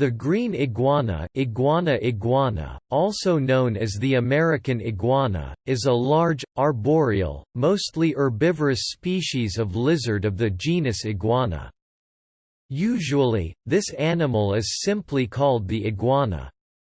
The green iguana, iguana iguana, also known as the American iguana, is a large, arboreal, mostly herbivorous species of lizard of the genus Iguana. Usually, this animal is simply called the iguana.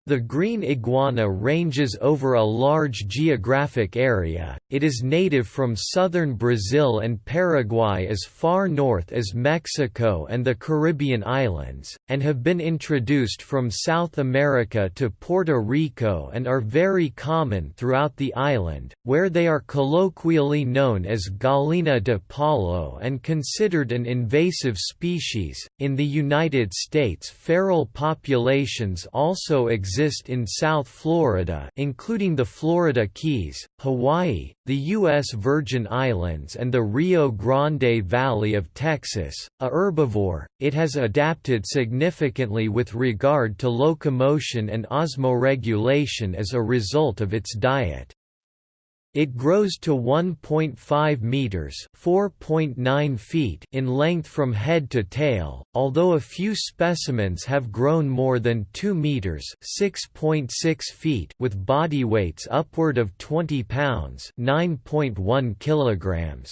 The green iguana ranges over a large geographic area, it is native from southern Brazil and Paraguay as far north as Mexico and the Caribbean islands, and have been introduced from South America to Puerto Rico and are very common throughout the island, where they are colloquially known as Gallina de palo and considered an invasive species. In the United States, feral populations also exist exist in South Florida including the Florida Keys, Hawaii, the U.S. Virgin Islands and the Rio Grande Valley of Texas. A herbivore, it has adapted significantly with regard to locomotion and osmoregulation as a result of its diet. It grows to 1.5 meters (4.9 feet) in length from head to tail, although a few specimens have grown more than 2 meters (6.6 feet) with body weights upward of 20 pounds (9.1 kilograms).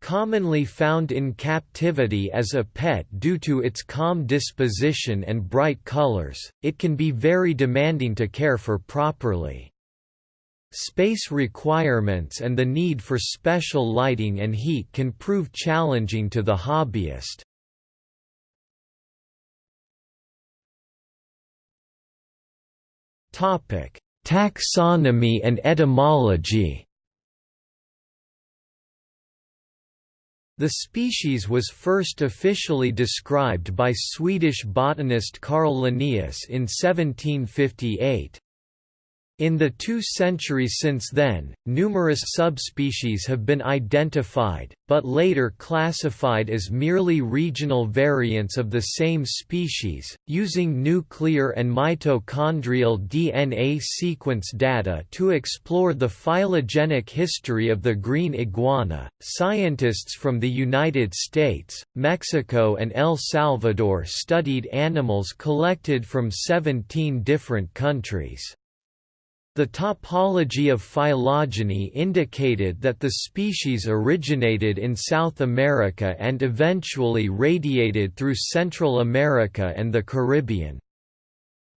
Commonly found in captivity as a pet due to its calm disposition and bright colors, it can be very demanding to care for properly. Space requirements and the need for special lighting and heat can prove challenging to the hobbyist. Taxonomy and etymology The species was first officially described by Swedish botanist Carl Linnaeus in 1758. In the two centuries since then, numerous subspecies have been identified, but later classified as merely regional variants of the same species, using nuclear and mitochondrial DNA sequence data to explore the phylogenetic history of the green iguana. Scientists from the United States, Mexico, and El Salvador studied animals collected from 17 different countries. The topology of phylogeny indicated that the species originated in South America and eventually radiated through Central America and the Caribbean.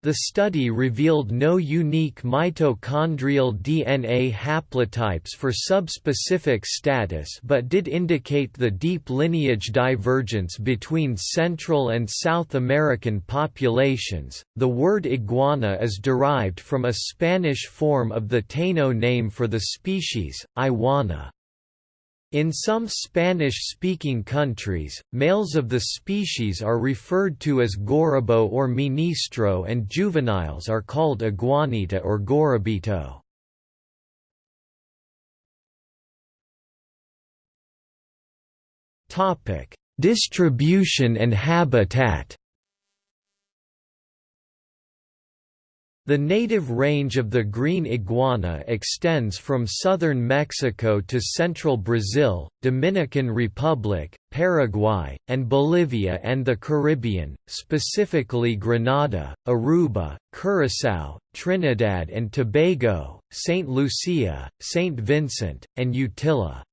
The study revealed no unique mitochondrial DNA haplotypes for subspecific status but did indicate the deep lineage divergence between Central and South American populations. The word iguana is derived from a Spanish form of the Taino name for the species, Iwana. In some Spanish-speaking countries, males of the species are referred to as garrobo or ministro and juveniles are called iguanita or garrobito. Distribution and habitat The native range of the green iguana extends from southern Mexico to central Brazil, Dominican Republic, Paraguay, and Bolivia and the Caribbean, specifically Grenada, Aruba, Curaçao, Trinidad and Tobago, St. Lucia, St. Vincent, and Utila.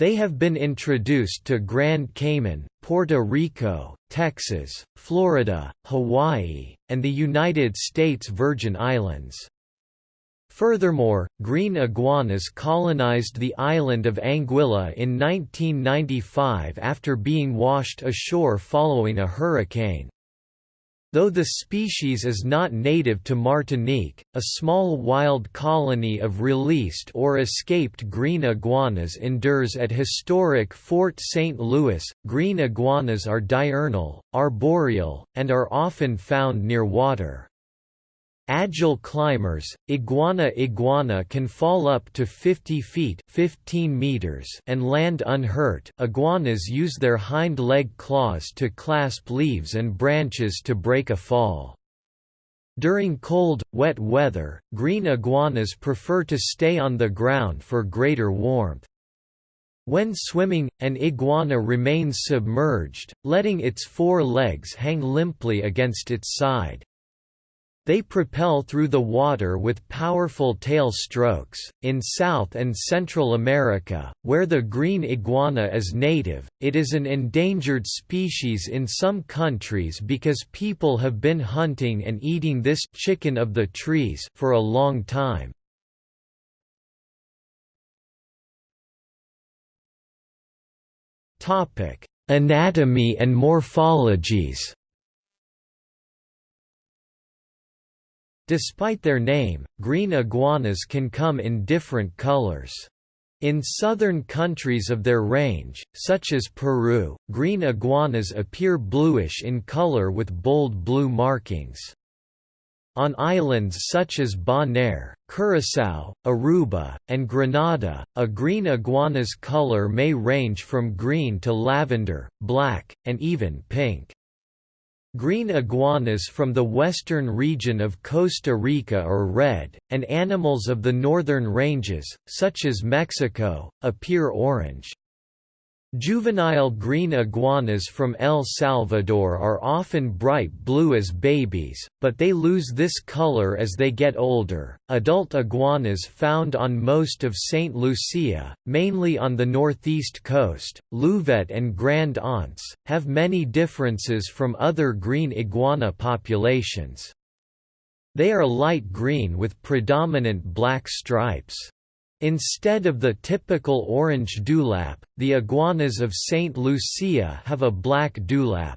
They have been introduced to Grand Cayman, Puerto Rico, Texas, Florida, Hawaii, and the United States Virgin Islands. Furthermore, green iguanas colonized the island of Anguilla in 1995 after being washed ashore following a hurricane. Though the species is not native to Martinique, a small wild colony of released or escaped green iguanas endures at historic Fort St. Louis. Green iguanas are diurnal, arboreal, and are often found near water. Agile climbers, iguana iguana can fall up to 50 feet 15 meters and land unhurt. Iguanas use their hind leg claws to clasp leaves and branches to break a fall. During cold, wet weather, green iguanas prefer to stay on the ground for greater warmth. When swimming, an iguana remains submerged, letting its four legs hang limply against its side. They propel through the water with powerful tail strokes. In South and Central America, where the green iguana is native, it is an endangered species in some countries because people have been hunting and eating this chicken of the trees for a long time. Topic: Anatomy and morphologies. Despite their name, green iguanas can come in different colors. In southern countries of their range, such as Peru, green iguanas appear bluish in color with bold blue markings. On islands such as Bonaire, Curaçao, Aruba, and Grenada, a green iguana's color may range from green to lavender, black, and even pink. Green iguanas from the western region of Costa Rica are red, and animals of the northern ranges, such as Mexico, appear orange. Juvenile green iguanas from El Salvador are often bright blue as babies, but they lose this color as they get older. Adult iguanas found on most of St. Lucia, mainly on the northeast coast, Louvet and Grand Anse, have many differences from other green iguana populations. They are light green with predominant black stripes. Instead of the typical orange dewlap, the iguanas of St. Lucia have a black dewlap.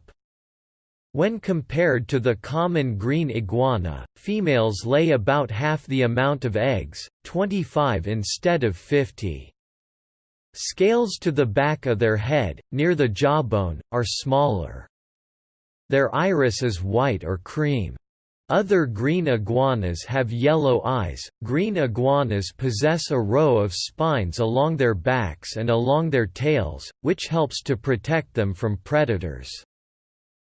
When compared to the common green iguana, females lay about half the amount of eggs, 25 instead of 50. Scales to the back of their head, near the jawbone, are smaller. Their iris is white or cream. Other green iguanas have yellow eyes. Green iguanas possess a row of spines along their backs and along their tails, which helps to protect them from predators.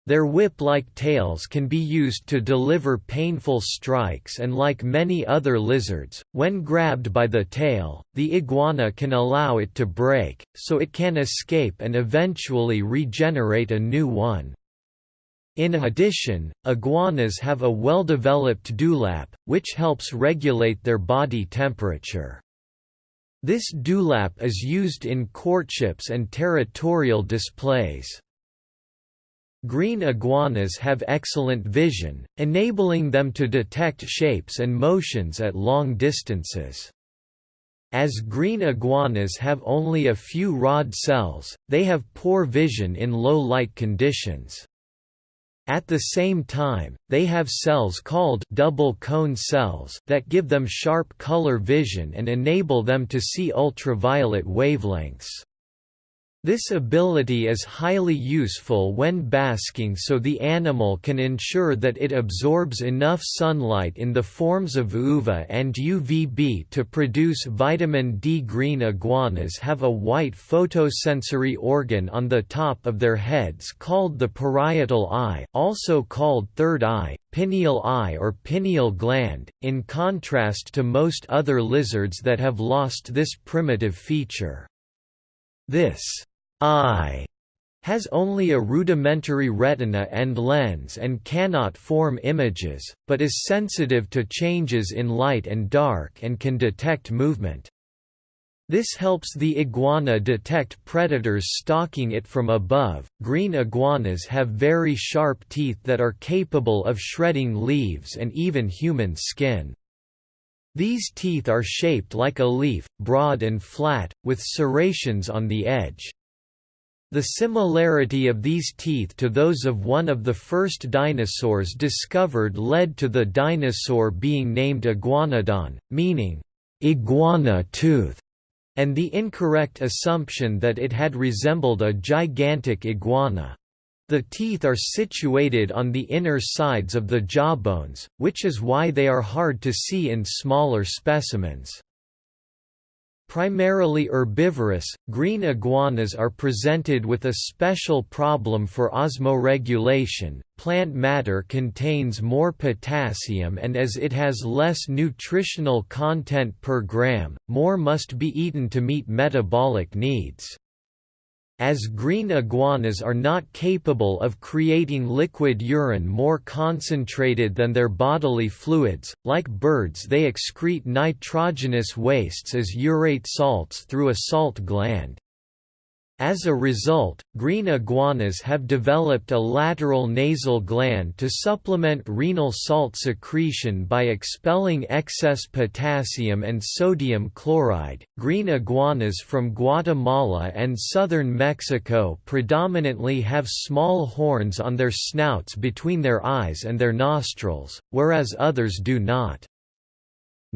Their whip-like tails can be used to deliver painful strikes and like many other lizards, when grabbed by the tail, the iguana can allow it to break, so it can escape and eventually regenerate a new one. In addition, iguanas have a well-developed dewlap, which helps regulate their body temperature. This dewlap is used in courtships and territorial displays. Green iguanas have excellent vision, enabling them to detect shapes and motions at long distances. As green iguanas have only a few rod cells, they have poor vision in low light conditions. At the same time, they have cells called double cone cells that give them sharp color vision and enable them to see ultraviolet wavelengths. This ability is highly useful when basking so the animal can ensure that it absorbs enough sunlight in the forms of UVA and UVB to produce vitamin D. Green iguanas have a white photosensory organ on the top of their heads called the parietal eye also called third eye, pineal eye or pineal gland, in contrast to most other lizards that have lost this primitive feature. This eye has only a rudimentary retina and lens and cannot form images, but is sensitive to changes in light and dark and can detect movement. This helps the iguana detect predators stalking it from above. Green iguanas have very sharp teeth that are capable of shredding leaves and even human skin. These teeth are shaped like a leaf, broad and flat, with serrations on the edge. The similarity of these teeth to those of one of the first dinosaurs discovered led to the dinosaur being named Iguanodon, meaning, iguana tooth, and the incorrect assumption that it had resembled a gigantic iguana. The teeth are situated on the inner sides of the jawbones, which is why they are hard to see in smaller specimens. Primarily herbivorous, green iguanas are presented with a special problem for osmoregulation. Plant matter contains more potassium and as it has less nutritional content per gram, more must be eaten to meet metabolic needs. As green iguanas are not capable of creating liquid urine more concentrated than their bodily fluids, like birds they excrete nitrogenous wastes as urate salts through a salt gland. As a result, green iguanas have developed a lateral nasal gland to supplement renal salt secretion by expelling excess potassium and sodium chloride. Green iguanas from Guatemala and southern Mexico predominantly have small horns on their snouts between their eyes and their nostrils, whereas others do not.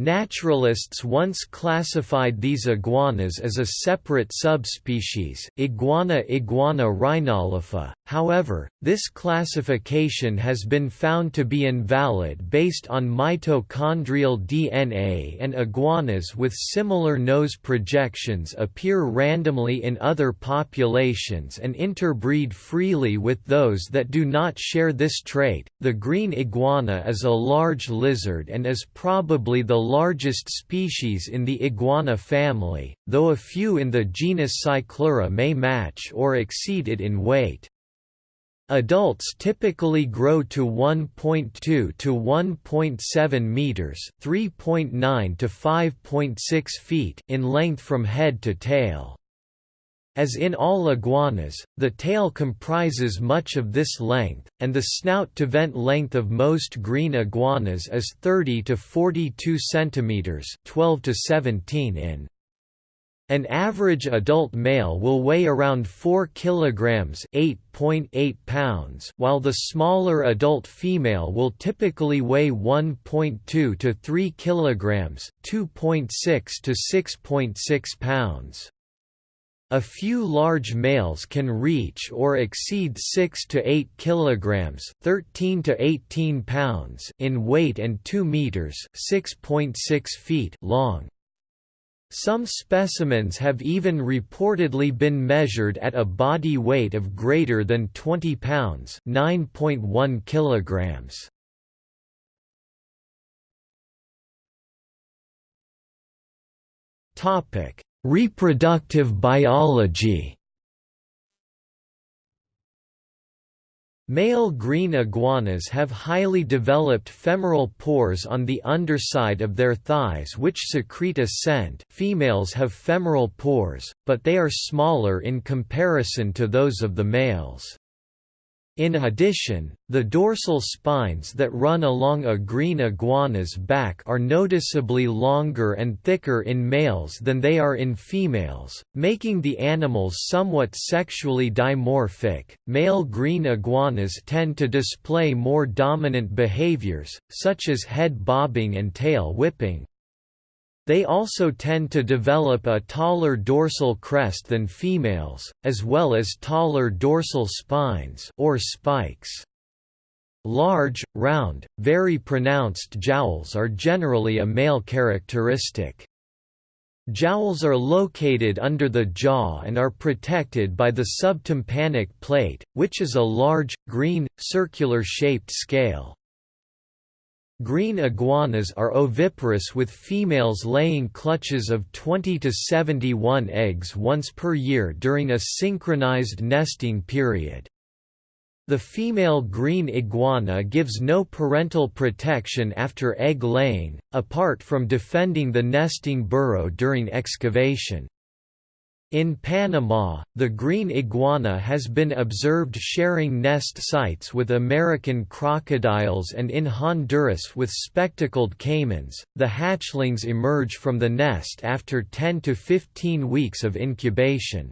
Naturalists once classified these iguanas as a separate subspecies, Iguana iguana rhinolopha, however, this classification has been found to be invalid based on mitochondrial DNA and iguanas with similar nose projections appear randomly in other populations and interbreed freely with those that do not share this trait. The green iguana is a large lizard and is probably the largest species in the iguana family, though a few in the genus Cyclura may match or exceed it in weight. Adults typically grow to 1.2 to 1.7 meters, 3.9 to 5.6 feet in length from head to tail. As in all iguanas, the tail comprises much of this length, and the snout-to-vent length of most green iguanas is 30 to 42 cm 12 to 17 in. An average adult male will weigh around 4 kilograms, 8.8 pounds, while the smaller adult female will typically weigh 1.2 to 3 kilograms, 2.6 to 6.6 pounds. A few large males can reach or exceed 6 to 8 kilograms, 13 to 18 pounds in weight and 2 meters, 6.6 feet long. Some specimens have even reportedly been measured at a body weight of greater than 20 pounds, 9.1 kilograms. Topic: Reproductive biology Male green iguanas have highly developed femoral pores on the underside of their thighs which secrete a scent females have femoral pores, but they are smaller in comparison to those of the males. In addition, the dorsal spines that run along a green iguana's back are noticeably longer and thicker in males than they are in females, making the animals somewhat sexually dimorphic. Male green iguanas tend to display more dominant behaviors, such as head bobbing and tail whipping, they also tend to develop a taller dorsal crest than females, as well as taller dorsal spines or spikes. Large, round, very pronounced jowls are generally a male characteristic. Jowls are located under the jaw and are protected by the subtympanic plate, which is a large, green, circular-shaped scale. Green iguanas are oviparous with females laying clutches of 20 to 71 eggs once per year during a synchronized nesting period. The female green iguana gives no parental protection after egg laying, apart from defending the nesting burrow during excavation. In Panama, the green iguana has been observed sharing nest sites with American crocodiles and in Honduras with spectacled caimans. The hatchlings emerge from the nest after 10 to 15 weeks of incubation.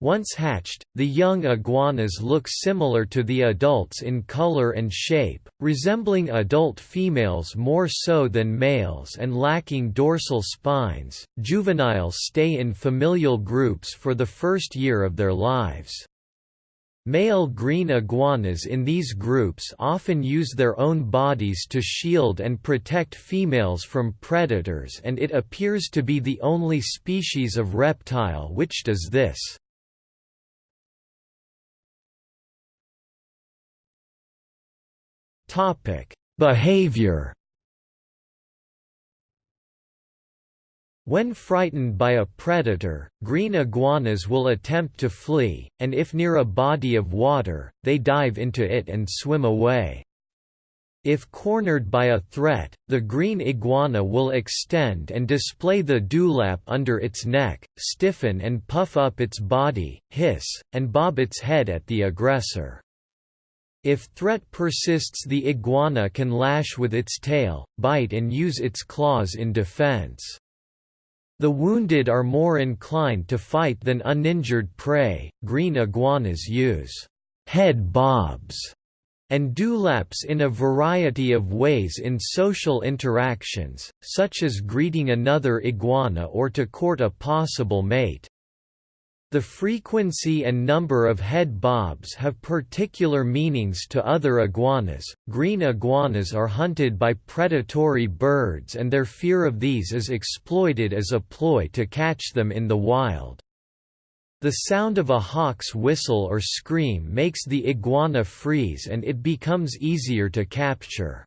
Once hatched, the young iguanas look similar to the adults in color and shape, resembling adult females more so than males and lacking dorsal spines. Juveniles stay in familial groups for the first year of their lives. Male green iguanas in these groups often use their own bodies to shield and protect females from predators and it appears to be the only species of reptile which does this. Behavior When frightened by a predator, green iguanas will attempt to flee, and if near a body of water, they dive into it and swim away. If cornered by a threat, the green iguana will extend and display the dewlap under its neck, stiffen and puff up its body, hiss, and bob its head at the aggressor. If threat persists the iguana can lash with its tail, bite and use its claws in defense. The wounded are more inclined to fight than uninjured prey. Green iguanas use head bobs and dewlaps in a variety of ways in social interactions, such as greeting another iguana or to court a possible mate. The frequency and number of head bobs have particular meanings to other iguanas. Green iguanas are hunted by predatory birds and their fear of these is exploited as a ploy to catch them in the wild. The sound of a hawk's whistle or scream makes the iguana freeze and it becomes easier to capture.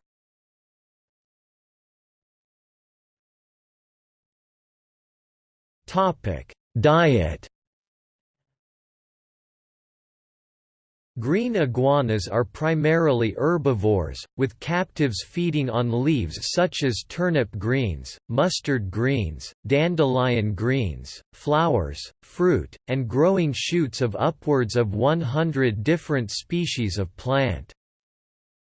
Diet Green iguanas are primarily herbivores, with captives feeding on leaves such as turnip greens, mustard greens, dandelion greens, flowers, fruit, and growing shoots of upwards of 100 different species of plant.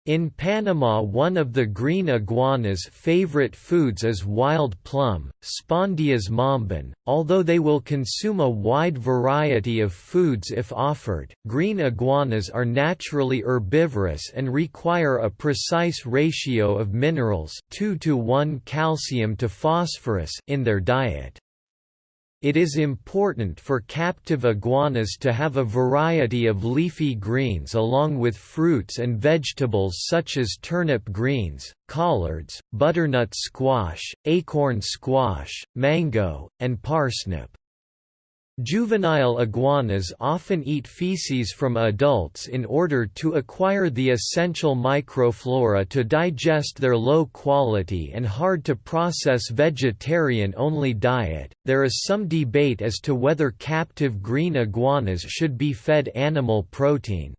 In Panama one of the green iguana's favorite foods is wild plum, Spondias mombin. Although they will consume a wide variety of foods if offered, green iguanas are naturally herbivorous and require a precise ratio of minerals 2 to 1 calcium to phosphorus in their diet. It is important for captive iguanas to have a variety of leafy greens along with fruits and vegetables such as turnip greens, collards, butternut squash, acorn squash, mango, and parsnip. Juvenile iguanas often eat feces from adults in order to acquire the essential microflora to digest their low quality and hard to process vegetarian only diet. There is some debate as to whether captive green iguanas should be fed animal protein.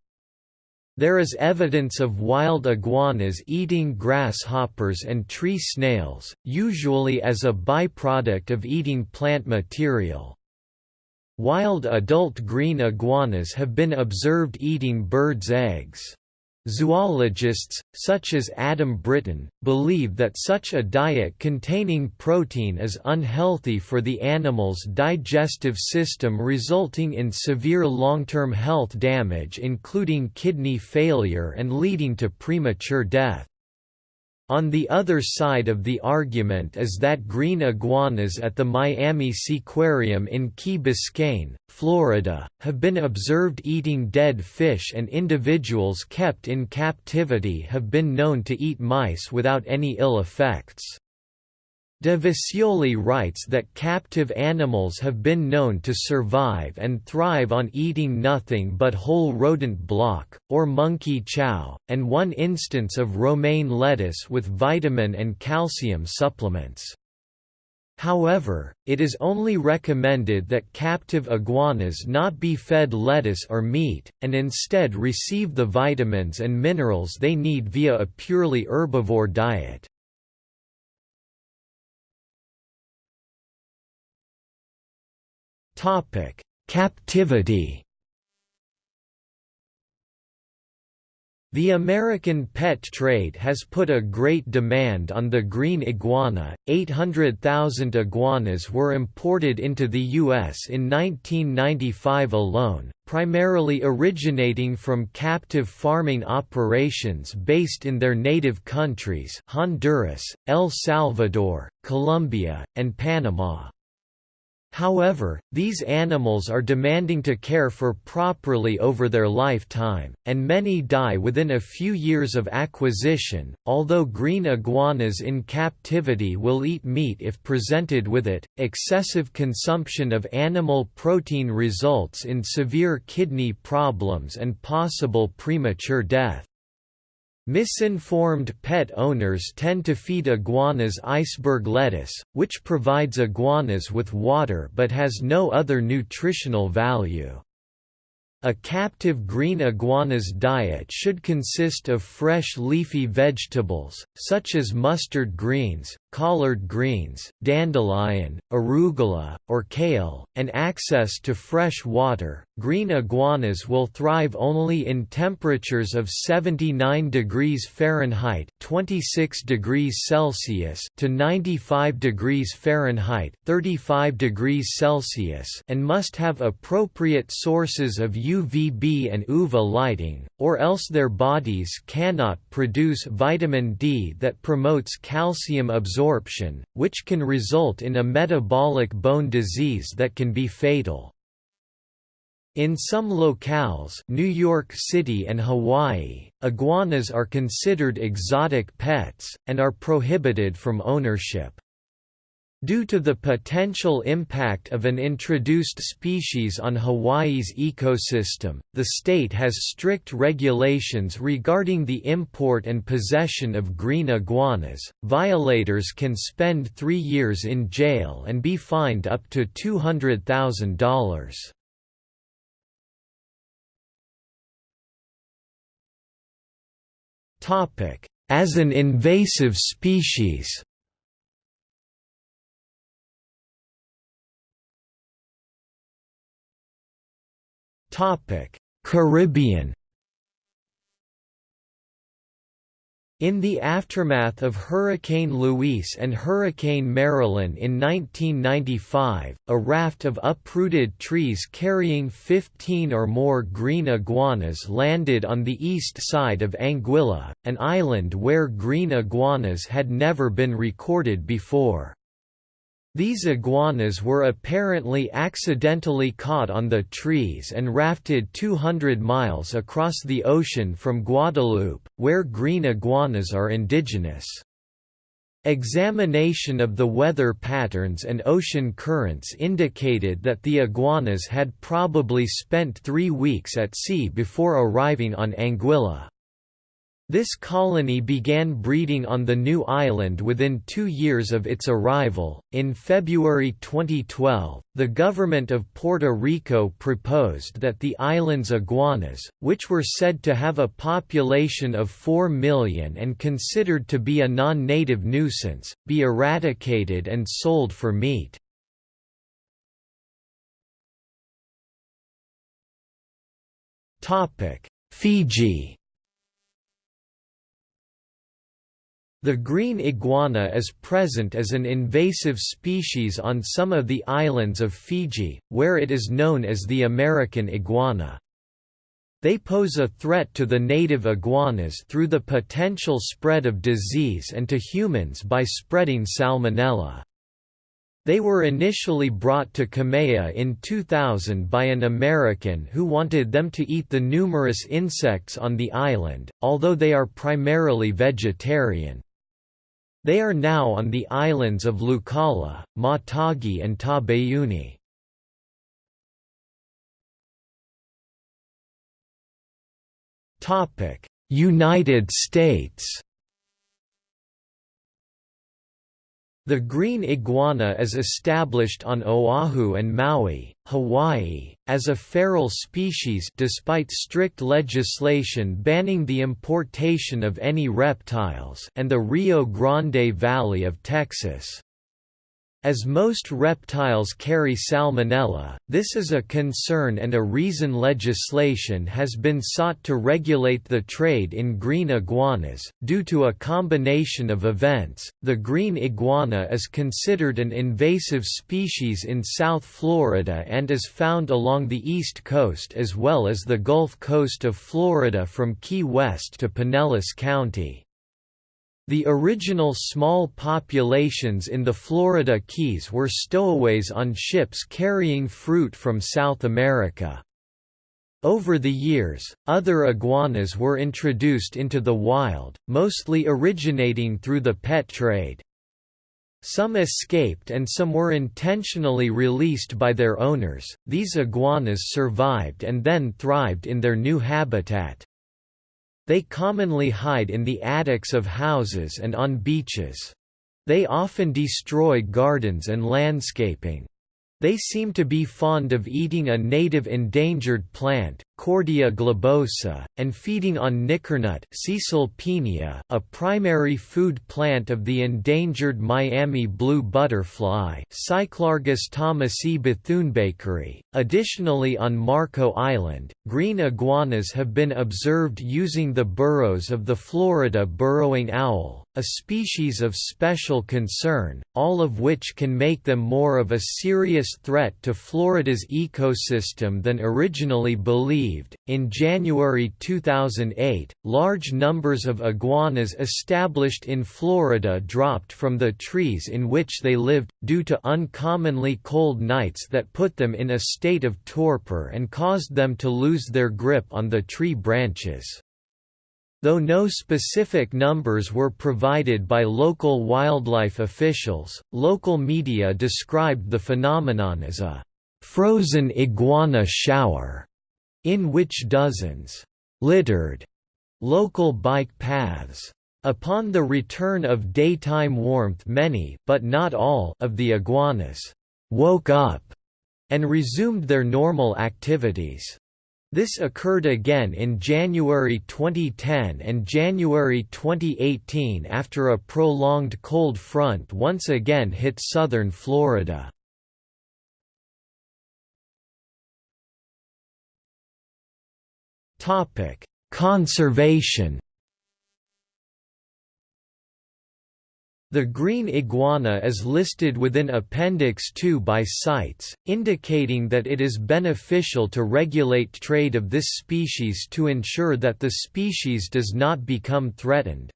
There is evidence of wild iguanas eating grasshoppers and tree snails, usually as a byproduct of eating plant material. Wild adult green iguanas have been observed eating birds' eggs. Zoologists, such as Adam Britton, believe that such a diet containing protein is unhealthy for the animal's digestive system resulting in severe long-term health damage including kidney failure and leading to premature death. On the other side of the argument is that green iguanas at the Miami Seaquarium in Key Biscayne, Florida, have been observed eating dead fish and individuals kept in captivity have been known to eat mice without any ill effects. De Vosjoli writes that captive animals have been known to survive and thrive on eating nothing but whole rodent block, or monkey chow, and one instance of romaine lettuce with vitamin and calcium supplements. However, it is only recommended that captive iguanas not be fed lettuce or meat, and instead receive the vitamins and minerals they need via a purely herbivore diet. Topic: Captivity. The American pet trade has put a great demand on the green iguana. 800,000 iguanas were imported into the U.S. in 1995 alone, primarily originating from captive farming operations based in their native countries Honduras, El Salvador, Colombia, and Panama. However, these animals are demanding to care for properly over their lifetime, and many die within a few years of acquisition. Although green iguanas in captivity will eat meat if presented with it, excessive consumption of animal protein results in severe kidney problems and possible premature death. Misinformed pet owners tend to feed iguanas iceberg lettuce, which provides iguanas with water but has no other nutritional value. A captive green iguana's diet should consist of fresh leafy vegetables, such as mustard greens, collard greens, dandelion, arugula, or kale, and access to fresh water. Green iguanas will thrive only in temperatures of 79 degrees Fahrenheit (26 degrees Celsius) to 95 degrees Fahrenheit (35 degrees Celsius) and must have appropriate sources of UVB and UVA lighting, or else their bodies cannot produce vitamin D that promotes calcium absorption absorption, which can result in a metabolic bone disease that can be fatal. In some locales New York City and Hawaii, iguanas are considered exotic pets, and are prohibited from ownership. Due to the potential impact of an introduced species on Hawaii's ecosystem, the state has strict regulations regarding the import and possession of green iguanas. Violators can spend three years in jail and be fined up to $200,000. As an invasive species Caribbean In the aftermath of Hurricane Luis and Hurricane Marilyn in 1995, a raft of uprooted trees carrying 15 or more green iguanas landed on the east side of Anguilla, an island where green iguanas had never been recorded before. These iguanas were apparently accidentally caught on the trees and rafted 200 miles across the ocean from Guadeloupe, where green iguanas are indigenous. Examination of the weather patterns and ocean currents indicated that the iguanas had probably spent three weeks at sea before arriving on Anguilla. This colony began breeding on the new island within two years of its arrival. In February 2012, the government of Puerto Rico proposed that the island's iguanas, which were said to have a population of 4 million and considered to be a non native nuisance, be eradicated and sold for meat. Fiji The green iguana is present as an invasive species on some of the islands of Fiji, where it is known as the American iguana. They pose a threat to the native iguanas through the potential spread of disease and to humans by spreading salmonella. They were initially brought to Qamea in 2000 by an American who wanted them to eat the numerous insects on the island, although they are primarily vegetarian. They are now on the islands of Laucala, Matagi and Taveuni. United States The green iguana is established on Oahu and Maui, Hawaii, as a feral species despite strict legislation banning the importation of any reptiles and the Rio Grande Valley of Texas. As most reptiles carry salmonella, this is a concern and a reason legislation has been sought to regulate the trade in green iguanas. Due to a combination of events, the green iguana is considered an invasive species in South Florida and is found along the east coast as well as the Gulf Coast of Florida from Key West to Pinellas County. The original small populations in the Florida Keys were stowaways on ships carrying fruit from South America. Over the years, other iguanas were introduced into the wild, mostly originating through the pet trade. Some escaped and some were intentionally released by their owners. These iguanas survived and then thrived in their new habitat. They commonly hide in the attics of houses and on beaches. They often destroy gardens and landscaping. They seem to be fond of eating a native endangered plant, Cordia globosa, and feeding on nickernut a primary food plant of the endangered Miami blue butterfly Cyclargus thomasi bethunebakeri. Additionally on Marco Island, green iguanas have been observed using the burrows of the Florida burrowing owl, a species of special concern, all of which can make them more of a serious threat to Florida's ecosystem than originally believed. In January 2008, large numbers of iguanas established in Florida dropped from the trees in which they lived, due to uncommonly cold nights that put them in a state of torpor and caused them to lose their grip on the tree branches. Though no specific numbers were provided by local wildlife officials, local media described the phenomenon as a «frozen iguana shower», in which dozens «littered» local bike paths. Upon the return of daytime warmth many but not all of the iguanas «woke up» and resumed their normal activities. This occurred again in January 2010 and January 2018 after a prolonged cold front once again hit southern Florida. Conservation The green iguana is listed within Appendix 2 by CITES, indicating that it is beneficial to regulate trade of this species to ensure that the species does not become threatened.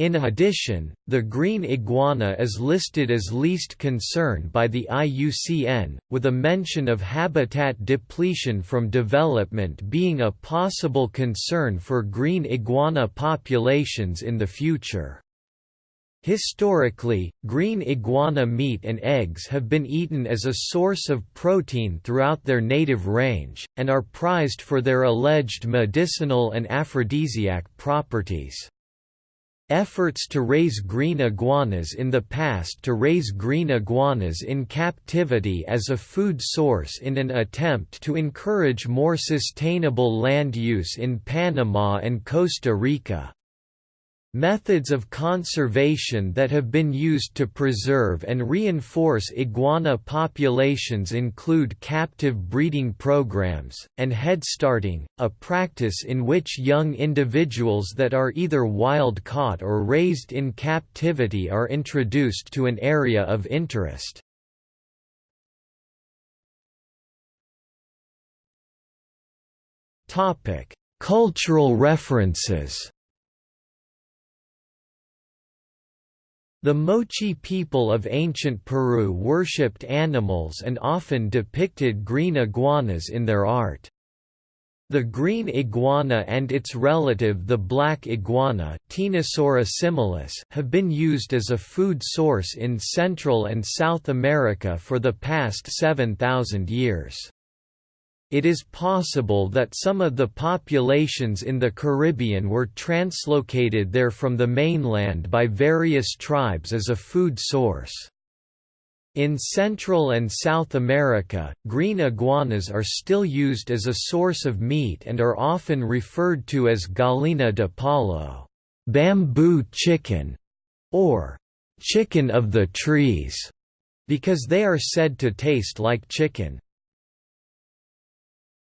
In addition, the green iguana is listed as least concern by the IUCN, with a mention of habitat depletion from development being a possible concern for green iguana populations in the future. Historically, green iguana meat and eggs have been eaten as a source of protein throughout their native range, and are prized for their alleged medicinal and aphrodisiac properties. Efforts to raise green iguanas in the past to raise green iguanas in captivity as a food source in an attempt to encourage more sustainable land use in Panama and Costa Rica. Methods of conservation that have been used to preserve and reinforce iguana populations include captive breeding programs, and headstarting, a practice in which young individuals that are either wild-caught or raised in captivity are introduced to an area of interest. Cultural references The Moche people of ancient Peru worshipped animals and often depicted green iguanas in their art. The green iguana and its relative the black iguana similis have been used as a food source in Central and South America for the past 7,000 years. It is possible that some of the populations in the Caribbean were translocated there from the mainland by various tribes as a food source. In Central and South America, green iguanas are still used as a source of meat and are often referred to as gallina de palo bamboo chicken", or «chicken of the trees», because they are said to taste like chicken.